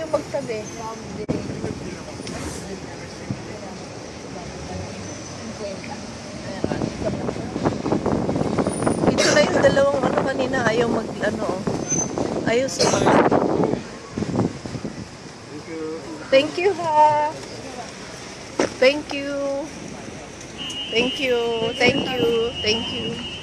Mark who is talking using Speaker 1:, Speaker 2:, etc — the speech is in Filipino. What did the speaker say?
Speaker 1: Kayo magtabi. Ito na yung dalawang ano kanina ayaw mag ano ayaw sumakas. Thank you. Thank you ha. Thank you. Thank you. Thank you. Thank you. Thank you.